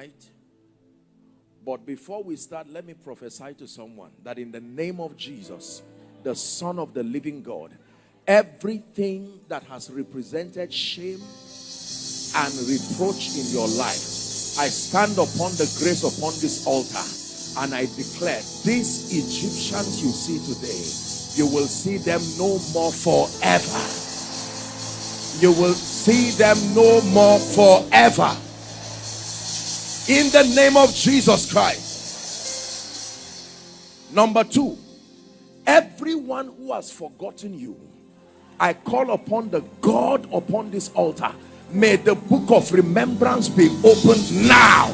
tonight. But before we start, let me prophesy to someone that in the name of Jesus, the Son of the living God, everything that has represented shame and reproach in your life, I stand upon the grace upon this altar and I declare, these Egyptians you see today, you will see them no more forever. You will see them no more forever in the name of Jesus Christ. Number two, everyone who has forgotten you, I call upon the God upon this altar. May the book of remembrance be opened now.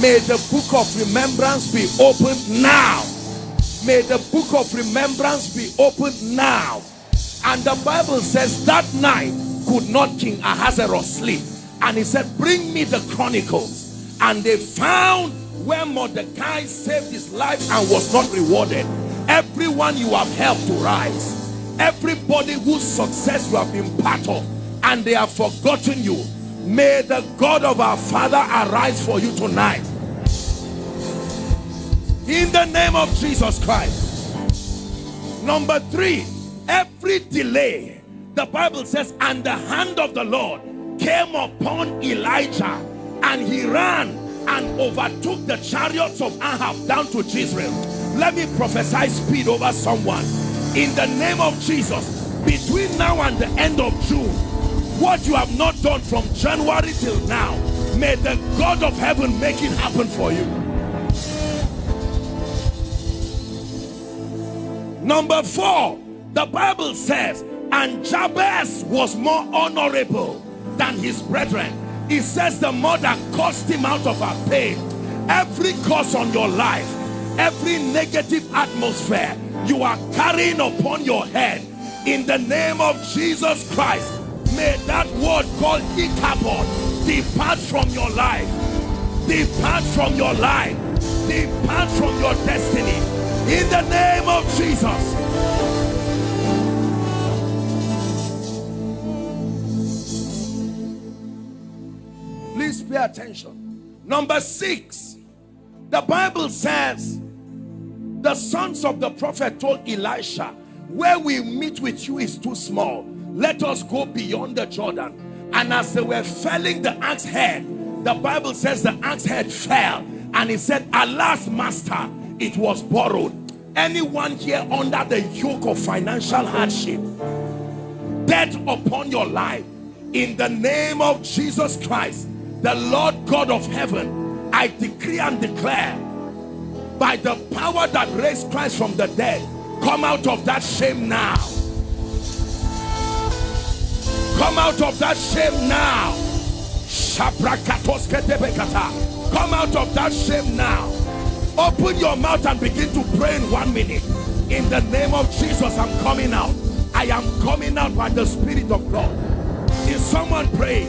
May the book of remembrance be opened now. May the book of remembrance be opened now. And the Bible says that night could not King Ahasuerus sleep and he said bring me the chronicles and they found where Mordecai saved his life and was not rewarded. Everyone you have helped to rise. Everybody whose success you have been part of. And they have forgotten you. May the God of our father arise for you tonight. In the name of Jesus Christ. Number three every delay the Bible says and the hand of the Lord came upon Elijah and he ran and overtook the chariots of Ahab down to Jezreel. Let me prophesy speed over someone. In the name of Jesus, between now and the end of June, what you have not done from January till now, may the God of heaven make it happen for you. Number four, the Bible says, and Jabez was more honorable than his brethren. He says the mother caused him out of her pain. Every curse on your life, every negative atmosphere you are carrying upon your head, in the name of Jesus Christ, may that word called Ichabod depart from your life. Depart from your life. Depart from your destiny. In the name of Jesus. Attention. Number six, the Bible says the sons of the prophet told Elisha, where we meet with you is too small. Let us go beyond the Jordan. And as they were felling the axe head, the Bible says the axe head fell. And he said, alas, master, it was borrowed. Anyone here under the yoke of financial hardship, death upon your life, in the name of Jesus Christ, the Lord God of heaven, I decree and declare by the power that raised Christ from the dead, come out of that shame now. Come out of that shame now. Come out of that shame now. Open your mouth and begin to pray in one minute. In the name of Jesus, I'm coming out. I am coming out by the Spirit of God. Is someone praying?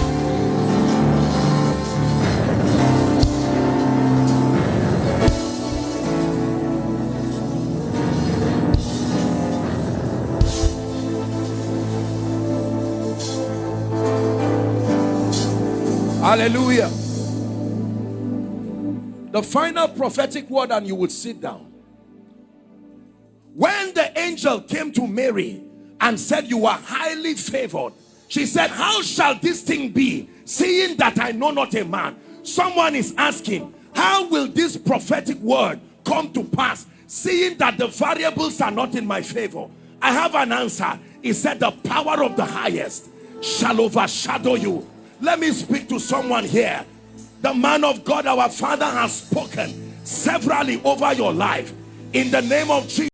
Hallelujah. The final prophetic word and you would sit down. When the angel came to Mary and said you are highly favored. She said how shall this thing be seeing that I know not a man. Someone is asking how will this prophetic word come to pass seeing that the variables are not in my favor. I have an answer. He said the power of the highest shall overshadow you let me speak to someone here. The man of God, our father has spoken severally over your life. In the name of Jesus.